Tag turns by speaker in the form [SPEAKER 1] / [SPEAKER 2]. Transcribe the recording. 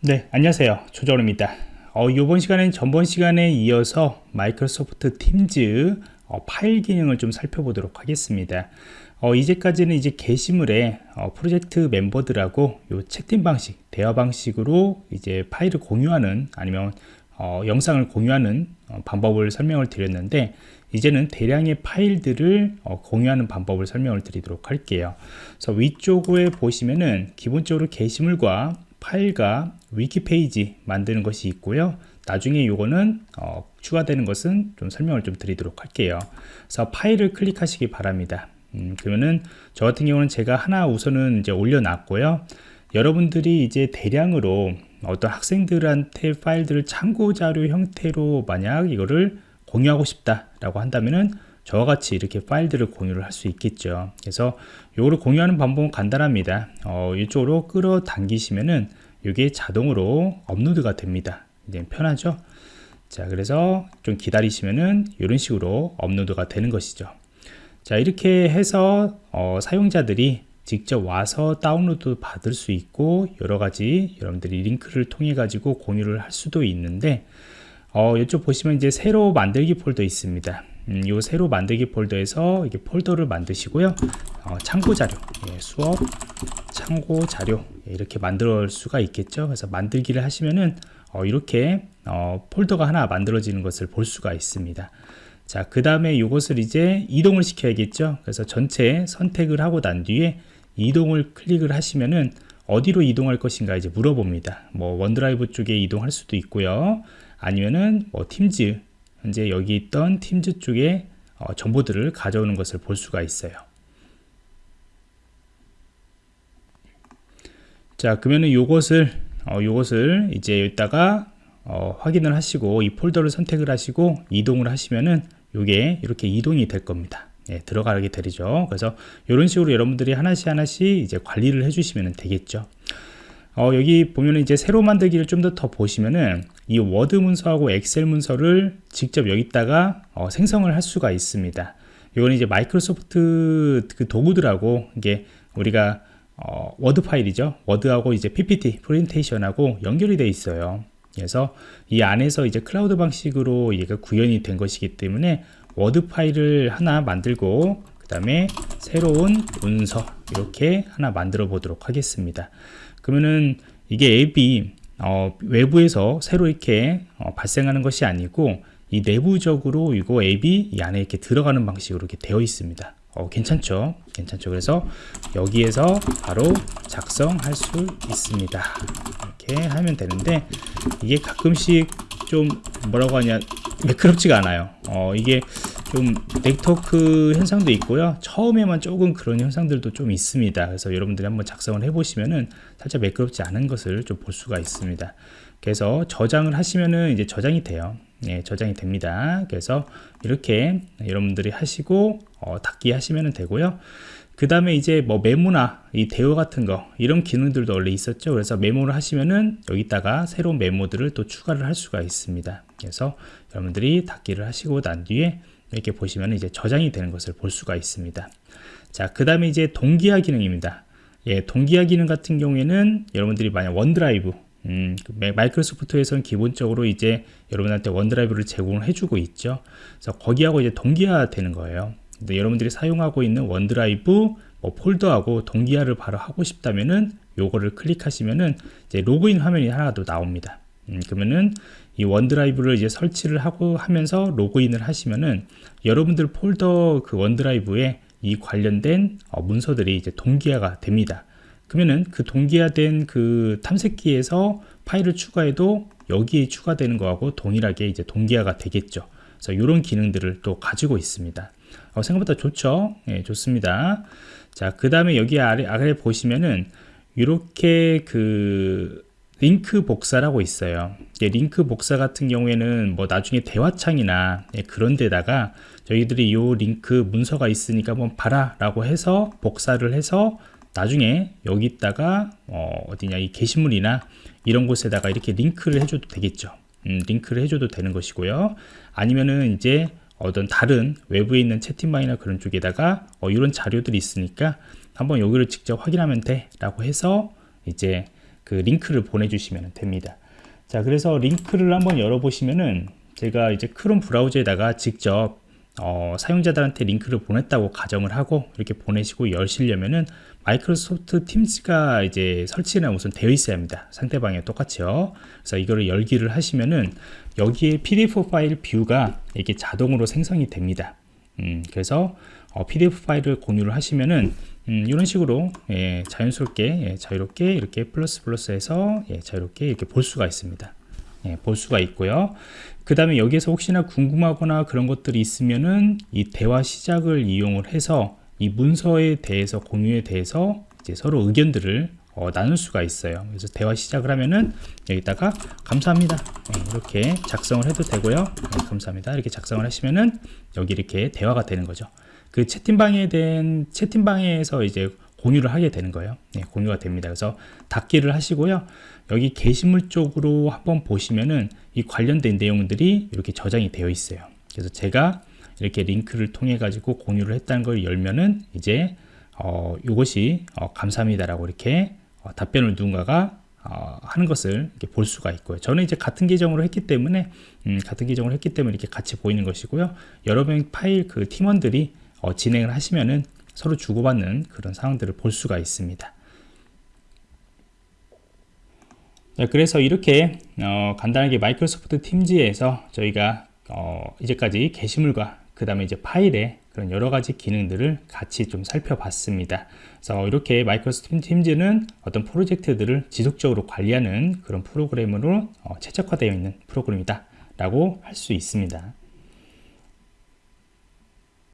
[SPEAKER 1] 네 안녕하세요. 조정호입니다. 어, 이번 시간엔 전번 시간에 이어서 마이크로소프트 팀즈 어, 파일 기능을 좀 살펴보도록 하겠습니다. 어, 이제까지는 이제 게시물에 어, 프로젝트 멤버들하고 요 채팅 방식 대화 방식으로 이제 파일을 공유하는 아니면 어, 영상을 공유하는 어, 방법을 설명을 드렸는데 이제는 대량의 파일들을 어, 공유하는 방법을 설명을 드리도록 할게요. 그래서 위쪽에 보시면은 기본적으로 게시물과 파일과 위키 페이지 만드는 것이 있고요. 나중에 요거는 어, 추가되는 것은 좀 설명을 좀 드리도록 할게요. 그래서 파일을 클릭하시기 바랍니다. 음, 그러면은 저 같은 경우는 제가 하나 우선은 이제 올려놨고요. 여러분들이 이제 대량으로 어떤 학생들한테 파일들을 참고 자료 형태로 만약 이거를 공유하고 싶다 라고 한다면은 저와 같이 이렇게 파일들을 공유를 할 수 있겠죠. 그래서 요거를 공유하는 방법은 간단합니다. 어, 이쪽으로 끌어당기시면은 이게 자동으로 업로드가 됩니다. 이제 편하죠? 자 그래서 좀 기다리시면은 이런 식으로 업로드가 되는 것이죠. 자 이렇게 해서 어, 사용자들이 직접 와서 다운로드 받을 수 있고 여러가지 여러분들이 링크를 통해 가지고 공유를 할 수도 있는데 어, 이쪽 보시면 이제 새로 만들기 폴더 있습니다 음, 요 새로 만들기 폴더에서 이게 폴더를 만드시고요. 어, 참고 자료 예, 수업 참고 자료 예, 이렇게 만들 수가 있겠죠. 그래서 만들기를 하시면은 어, 이렇게 어, 폴더가 하나 만들어지는 것을 볼 수가 있습니다. 자 그 다음에 이것을 이제 이동을 시켜야겠죠. 그래서 전체 선택을 하고 난 뒤에 이동을 클릭을 하시면은 어디로 이동할 것인가 이제 물어봅니다. 뭐 원드라이브 쪽에 이동할 수도 있고요. 아니면은 뭐 팀즈 현재 여기 있던 팀즈 쪽에 어, 정보들을 가져오는 것을 볼 수가 있어요. 자 그러면은 요것을 어, 요것을 이제 여기다가 어, 확인을 하시고 이 폴더를 선택을 하시고 이동을 하시면은 요게 이렇게 이동이 될 겁니다. 예, 들어가게 되죠. 그래서 이런 식으로 여러분들이 하나씩 하나씩 이제 관리를 해주시면 되겠죠 어, 여기 보면은 이제 새로 만들기를 좀 더 더 보시면은 이 워드 문서하고 엑셀 문서를 직접 여기다가 어, 생성을 할 수가 있습니다. 이건 이제 마이크로소프트 그 도구들하고 이게 우리가 어, 워드 파일이죠. 워드하고 이제 PPT 프레젠테이션하고 연결이 되어 있어요. 그래서 이 안에서 이제 클라우드 방식으로 얘가 구현이 된 것이기 때문에 워드 파일을 하나 만들고 그 다음에 새로운 문서 이렇게 하나 만들어 보도록 하겠습니다. 그러면은 이게 앱이 어, 외부에서 새로 이렇게 어, 발생하는 것이 아니고 이 내부적으로 이거 앱이 이 안에 이렇게 들어가는 방식으로 이렇게 되어 있습니다. 어, 괜찮죠? 괜찮죠? 그래서 여기에서 바로 작성할 수 있습니다. 이렇게 하면 되는데 이게 가끔씩 좀 뭐라고 하냐 매끄럽지가 않아요. 어, 이게 좀 네트워크 현상도 있고요. 처음에만 조금 그런 현상들도 좀 있습니다. 그래서 여러분들이 한번 작성을 해 보시면은 살짝 매끄럽지 않은 것을 좀 볼 수가 있습니다. 그래서 저장을 하시면은 이제 저장이 돼요. 예, 저장이 됩니다. 그래서 이렇게 여러분들이 하시고 어, 닫기 하시면 되고요. 그 다음에 이제 뭐 메모나 이 대화 같은 거 이런 기능들도 원래 있었죠. 그래서 메모를 하시면은 여기다가 새로운 메모들을 또 추가를 할 수가 있습니다. 그래서 여러분들이 닫기를 하시고 난 뒤에 이렇게 보시면 이제 저장이 되는 것을 볼 수가 있습니다. 자, 그 다음에 이제 동기화 기능입니다. 예, 동기화 기능 같은 경우에는 여러분들이 만약 원드라이브, 음, 그 마이크로소프트에서는 기본적으로 이제 여러분한테 원드라이브를 제공을 해주고 있죠. 그래서 거기하고 이제 동기화 되는 거예요. 근데 여러분들이 사용하고 있는 원드라이브 뭐 폴더하고 동기화를 바로 하고 싶다면은 요거를 클릭하시면은 이제 로그인 화면이 하나 더 나옵니다. 음, 그러면은 이 원드라이브를 이제 설치를 하고 하면서 로그인을 하시면은 여러분들 폴더 그 원드라이브에 이 관련된 어, 문서들이 이제 동기화가 됩니다. 그러면은 그 동기화된 그 탐색기에서 파일을 추가해도 여기에 추가되는 거하고 동일하게 이제 동기화가 되겠죠. 그래서 이런 기능들을 또 가지고 있습니다. 어, 생각보다 좋죠? 예, 좋습니다. 자, 그 다음에 여기 아래, 아래 보시면은 이렇게 그 링크 복사라고 있어요. 링크 복사 같은 경우에는 뭐 나중에 대화창이나 예, 그런 데다가 저희들이 요 링크 문서가 있으니까 한번 봐라 라고 해서 복사를 해서 나중에 여기다가 어, 디냐이 게시물이나 이런 곳에다가 이렇게 링크를 해줘도 되겠죠. 음, 링크를 해줘도 되는 것이고요. 아니면은 이제 어떤 다른 외부에 있는 채팅방이나 그런 쪽에다가 어, 이런 자료들이 있으니까 한번 여기를 직접 확인하면 돼 라고 해서 이제 그 링크를 보내주시면 됩니다. 자, 그래서 링크를 한번 열어보시면은 제가 이제 크롬 브라우저에다가 직접 어, 사용자들한테 링크를 보냈다고 가정을 하고 이렇게 보내시고 열시려면은 마이크로소프트 팀즈가 이제 설치나 우선 되어 있어야 합니다. 상대방에 똑같이요. 그래서 이거를 열기를 하시면은 여기에 PDF 파일 뷰가 이렇게 자동으로 생성이 됩니다. 음, 그래서 어, PDF 파일을 공유를 하시면은 음, 이런 식으로 예, 자연스럽게 예, 자유롭게 이렇게 플러스 플러스해서 예, 자유롭게 이렇게 볼 수가 있습니다. 예, 볼 수가 있고요. 그 다음에 여기에서 혹시나 궁금하거나 그런 것들이 있으면은 이 대화 시작을 이용을 해서 이 문서에 대해서 공유에 대해서 이제 서로 의견들을 어, 나눌 수가 있어요. 그래서 대화 시작을 하면은 여기다가 감사합니다. 네, 이렇게 작성을 해도 되고요. 네, 감사합니다. 이렇게 작성을 하시면은 여기 이렇게 대화가 되는 거죠. 그 채팅방에 대한 채팅방에서 이제 공유를 하게 되는 거예요. 네, 공유가 됩니다. 그래서 닫기를 하시고요. 여기 게시물 쪽으로 한번 보시면은 이 관련된 내용들이 이렇게 저장이 되어 있어요. 그래서 제가 이렇게 링크를 통해 가지고 공유를 했다는 걸 열면은 이제 어, 이것이 어, 감사합니다라고 이렇게 어, 답변을 누군가가 어, 하는 것을 볼 수가 있고요. 저는 이제 같은 계정으로 했기 때문에 음, 같은 계정으로 했기 때문에 이렇게 같이 보이는 것이고요. 여러 명의 파일 그 팀원들이 어, 진행을 하시면은 서로 주고받는 그런 상황들을 볼 수가 있습니다. 자, 그래서 이렇게 어, 간단하게 마이크로소프트 팀즈에서 저희가 어, 이제까지 게시물과 그 다음에 이제 파일에 그런 여러 가지 기능들을 같이 좀 살펴봤습니다. 그래서 이렇게 마이크로소프트 팀즈는 어떤 프로젝트들을 지속적으로 관리하는 그런 프로그램으로 어, 최적화되어 있는 프로그램이다 라고 할 수 있습니다.